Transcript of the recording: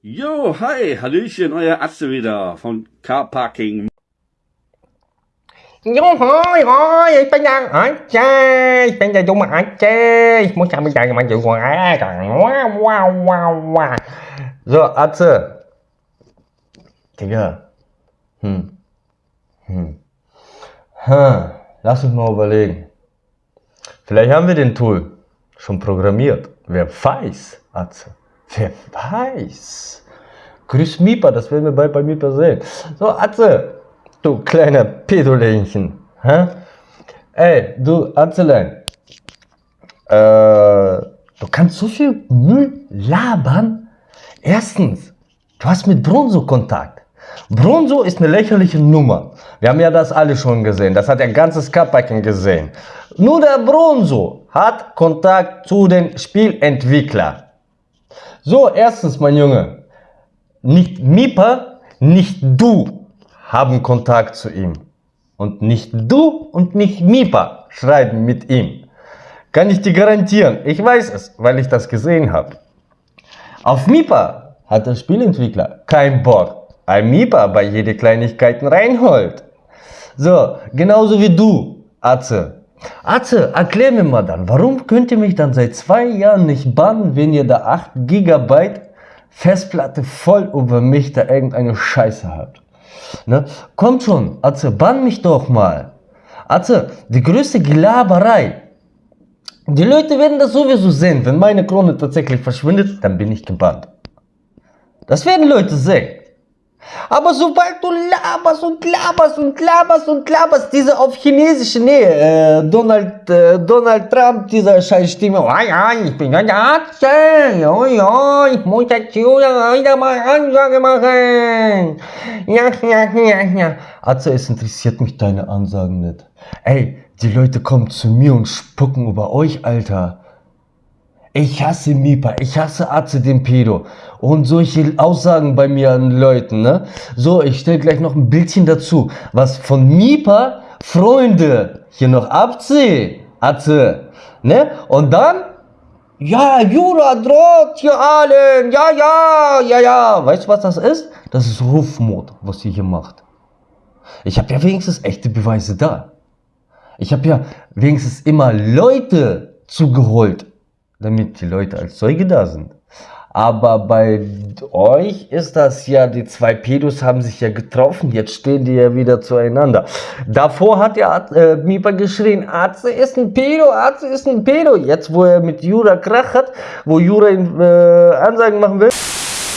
Jo, hi, Hallöchen, euer Atze wieder von Car Parking. Jo, hoi, hoi, ich bin der Atze, ich bin der dumme Atze, ich muss so, wow, wow, wow, wow. So, Atze. Digga. Hm. Hm. Hm. Lass uns mal überlegen. Vielleicht haben wir den Tool schon programmiert. Wer weiß, Atze. Wer weiß. Grüß Mipa, das werden wir bald bei Mipa sehen. So, Atze, du kleiner Pedolähnchen. Hä? Ey, du Atzelein. Äh, du kannst so viel Müll labern. Erstens, du hast mit Bronzo Kontakt. Bronzo ist eine lächerliche Nummer. Wir haben ja das alle schon gesehen. Das hat der ganze Skapacken gesehen. Nur der Bronzo hat Kontakt zu den Spielentwicklern. So, erstens, mein Junge, nicht Mipa, nicht du haben Kontakt zu ihm. Und nicht du und nicht Mipa schreiben mit ihm. Kann ich dir garantieren. Ich weiß es, weil ich das gesehen habe. Auf Mipa hat der Spielentwickler kein Bock. Ein Mipa bei jede Kleinigkeiten reinholt. So, genauso wie du, Atze. Atze, erklär mir mal dann, warum könnt ihr mich dann seit zwei Jahren nicht bannen, wenn ihr da 8 GB Festplatte voll über mich da irgendeine Scheiße habt? Ne? Kommt schon, Atze, bann mich doch mal. Atze, die größte Gelaberei. Die Leute werden das sowieso sehen. Wenn meine Krone tatsächlich verschwindet, dann bin ich gebannt. Das werden Leute sehen. Aber sobald du laberst und laberst und laberst und laberst, diese auf chinesische Nähe, äh, Donald, äh, Donald Trump, dieser scheiß Stimme, oh ja, ich bin ein Arzt, oh ja, ich muss jetzt wieder mal Ansage machen. Ja, ja, ja, ja. Also es interessiert mich deine Ansagen nicht. Ey, die Leute kommen zu mir und spucken über euch, Alter. Ich hasse Mipa, ich hasse Atze den Pedo. Und solche Aussagen bei mir an Leuten, ne? So, ich stelle gleich noch ein Bildchen dazu, was von Mipa Freunde hier noch abziehen. Atze, ne? Und dann, ja, Jura droht hier allen, ja, ja, ja, ja. Weißt du, was das ist? Das ist Rufmord, was ihr hier macht. Ich habe ja wenigstens echte Beweise da. Ich habe ja wenigstens immer Leute zugeholt, damit die Leute als Zeuge da sind. Aber bei euch ist das ja, die zwei Pedos haben sich ja getroffen, jetzt stehen die ja wieder zueinander. Davor hat ja äh, Mipa geschrien, Arze ist ein Pedo, Arze ist ein Pedo. Jetzt, wo er mit Jura Krach hat, wo Jura ihm äh, Ansagen machen will.